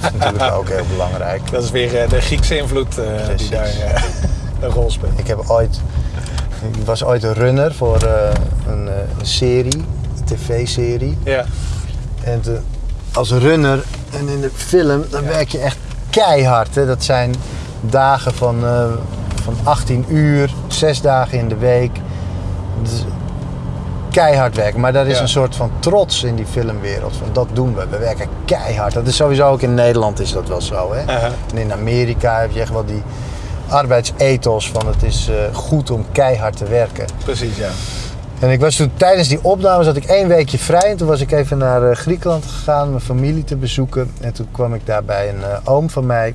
dat is natuurlijk ook heel belangrijk. dat is weer eh, de Griekse invloed eh, die daar eh, een rol speelt. Ik heb ooit... Ik was ooit een runner voor een, een serie, een tv-serie. Ja, En te- als runner en in de film, dan werk je echt keihard. Hè? Dat zijn dagen van, eh, van 18 uur, zes dagen in de week. Keihard werken. Maar daar is Ja. een soort van trots in die filmwereld. Van dat doen we. We werken keihard. Dat is sowieso ook in Nederland is dat wel zo. Hè? En in Amerika heb je echt wel die arbeidsethos van het is eh, goed om keihard te werken. precies, ja. En ik was toen tijdens die opnames had ik één weekje vrij. En toen was ik even naar eh, Griekenland gegaan, mijn familie te bezoeken. En toen kwam ik daar bij een eh, oom van mij.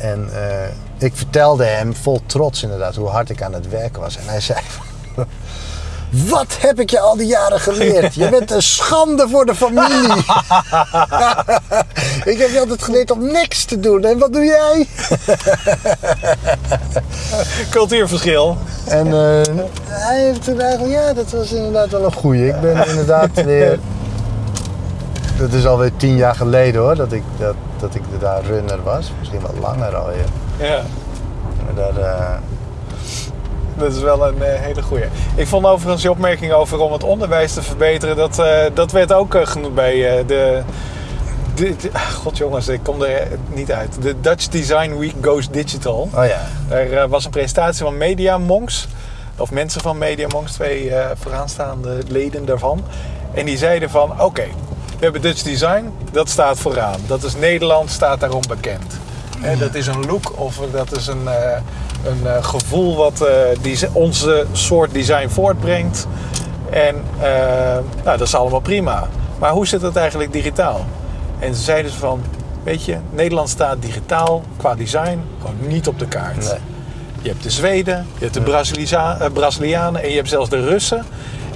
En eh, ik vertelde hem vol trots inderdaad hoe hard ik aan het werken was. En hij zei... Wat heb ik je al die jaren geleerd? Je bent een schande voor de familie. ik heb je altijd geleerd om niks te doen. En wat doe jij? Cultuurverschil. En eh, hij heeft toen eigenlijk, ja, dat was inderdaad wel een goeie. Ik ben inderdaad weer, dat is alweer tien jaar geleden hoor, dat ik, dat, dat ik daar runner was. Misschien wel langer alweer. Ja. Maar daar, eh, Dat is wel een eh, hele goeie. Ik vond overigens je opmerking over om het onderwijs te verbeteren. Dat, dat werd ook genoemd bij de, de- ah, God jongens, ik kom er niet uit. De Dutch Design Week Goes Digital. oh ja, Er eh, was een presentatie van Media Monks. Of mensen van Media Monks, twee eh, vooraanstaande leden daarvan. En die zeiden van, oké, we hebben Dutch Design, dat staat vooraan. Dat is Nederland, staat daarom bekend. Dat is een look of dat is een, eh, een gevoel wat die, onze soort design voortbrengt. En nou, dat is allemaal prima. Maar hoe zit het eigenlijk digitaal? En ze zeiden ze van, weet je, Nederland staat digitaal qua design gewoon niet op de kaart. Nee. Je hebt de Zweden, je hebt de Braziliza- eh, Brazilianen en je hebt zelfs de Russen.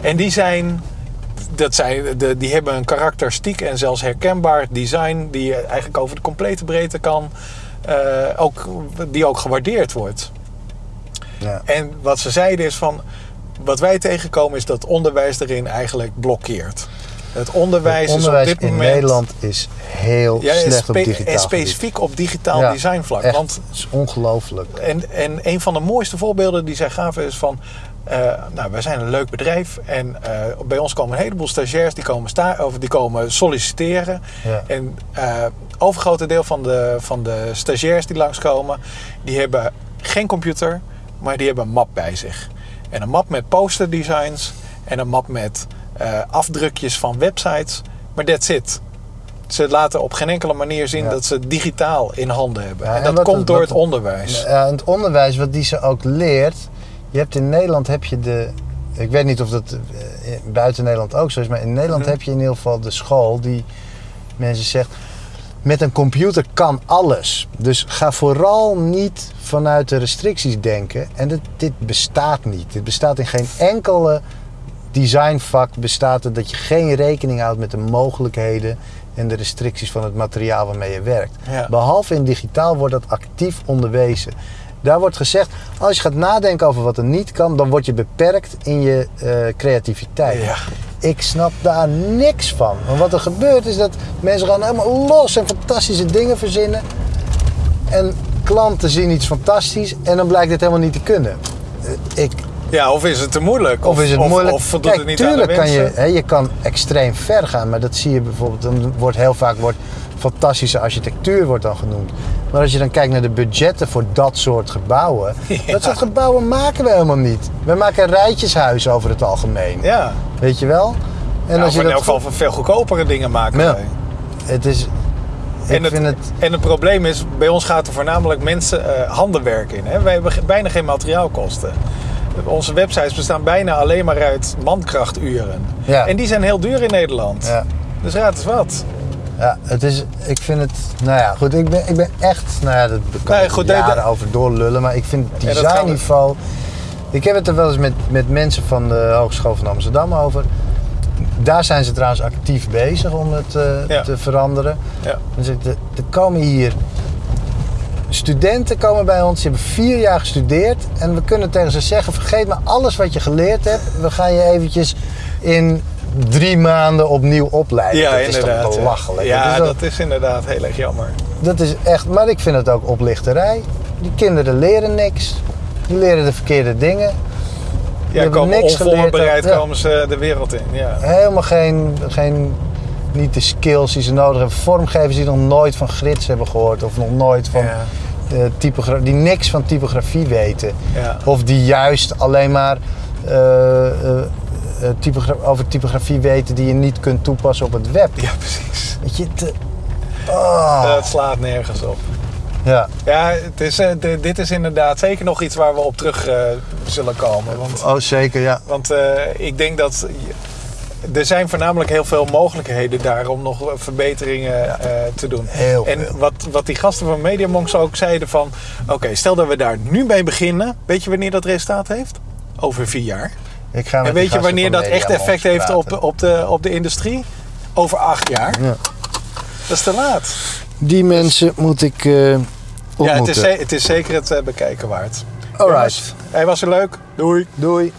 En die zijn dat zijn, de, die hebben een karakteristiek en zelfs herkenbaar design die je eigenlijk over de complete breedte kan, eh, ook, die ook gewaardeerd wordt. Ja. En wat ze zeiden is van, wat wij tegenkomen is dat onderwijs erin eigenlijk blokkeert. Het onderwijs, Het onderwijs is op dit in moment Nederland is heel ja, slecht op digitaal en gebied. specifiek op digitaal Ja, designvlak. Echt, Want het is ongelooflijk. en, en een van de mooiste voorbeelden die zij gaven is van... eh, nou, wij zijn een leuk bedrijf en eh, bij ons komen een heleboel stagiairs die komen, sta of die komen solliciteren. Ja. En eh overgrote deel van de, van de stagiairs die langskomen, die hebben geen computer, maar die hebben een map bij zich. En een map met posterdesigns en een map met eh, afdrukjes van websites, maar that's it. Ze laten op geen enkele manier zien Ja. dat ze het digitaal in handen hebben. Ja, en en dat wat komt door wat het onderwijs. Ja, het onderwijs wat die ze ook leert. Je hebt in Nederland heb je de. Ik weet niet of dat eh, buiten Nederland ook zo is, maar in Nederland Mhm. heb je in ieder geval de school die mensen zegt. Met een computer kan alles. Dus ga vooral niet vanuit de restricties denken. En dit, dit bestaat niet. Dit bestaat in geen enkele designvak. Bestaat het dat je geen rekening houdt met de mogelijkheden en de restricties van het materiaal waarmee je werkt. Ja. Behalve in digitaal wordt dat actief onderwezen. Daar wordt gezegd, als je gaat nadenken over wat er niet kan, dan word je beperkt in je eh, creativiteit. Ja. Ik snap daar niks van. Want wat er gebeurt is dat mensen gaan helemaal los en fantastische dingen verzinnen. En klanten zien iets fantastisch en dan blijkt het helemaal niet te kunnen. Eh, Ik, Ja, of is het te moeilijk? of is het moeilijk? Of voldoet Kijk, het niet aan de tuurlijk kan je, hè, je kan extreem ver gaan, maar dat zie je bijvoorbeeld. Dan wordt heel vaak wordt fantastische architectuur wordt dan genoemd. Maar als je dan kijkt naar de budgetten voor dat soort gebouwen, Ja. dat soort gebouwen maken we helemaal niet. We maken rijtjeshuizen over het algemeen. Ja. Weet je wel? En En als je in elk geval veel goedkopere dingen maken Ja. wij. Het is. En het, en het probleem is, bij ons gaat er voornamelijk mensen eh, handenwerk in. Hè? Wij hebben bijna geen materiaalkosten. Onze websites bestaan bijna alleen maar uit mankrachturen. Ja. En die zijn heel duur in Nederland. Ja, Dus raad eens wat. ja, het is. Ik vind het. Nou ja, goed. Ik ben, ik ben echt. Nou ja, dat kan Nee, ik goed, jaren dat- over doorlullen. Maar ik vind het designniveau. Ik heb het er wel eens met, met mensen van de Hogeschool van Amsterdam over. Daar zijn ze trouwens actief bezig om het eh, Ja. te veranderen. Ja. Dan zegt er er komen hier studenten komen bij ons, die hebben vier jaar gestudeerd. En we kunnen tegen ze zeggen, vergeet maar alles wat je geleerd hebt. We gaan je eventjes in drie maanden opnieuw opleiden. Ja, dat is toch belachelijk? Ja, dat, is dat is inderdaad heel erg jammer. dat is echt, maar ik vind het ook oplichterij. Die kinderen leren niks. Die leren de verkeerde dingen. Ja, komen niks onvoorbereid komen ze de wereld in. Ja. Helemaal geen, geen, niet de skills die ze nodig hebben. Vormgevers die nog nooit van grids hebben gehoord. Of nog nooit van Ja. eh, typogra- die niks van typografie weten. Ja. Of die juist alleen maar eh, eh, eh, typogra- over typografie weten die je niet kunt toepassen op het web. ja, precies. Weet je, te- oh. Het slaat nergens op. ja. Ja, het is, dit is inderdaad zeker nog iets waar we op terug zullen komen. Want, Oh, zeker, ja. want ik denk dat er zijn voornamelijk heel veel mogelijkheden daar om nog verbeteringen eh, te doen. Heel en veel. wat, wat die gasten van Media Monks ook zeiden van... Oké, stel dat we daar nu mee beginnen. Weet je wanneer dat resultaat heeft? Over vier jaar. Ik ga En weet je wanneer dat echt effect heeft op, praten. op, de, op de industrie? Over acht jaar. Ja. Dat is te laat. Die mensen moet ik eh Ja, ontmoeten. het is, het is zeker het eh, bekijken waard. Alright. Hij was weer leuk. Doei. Doei.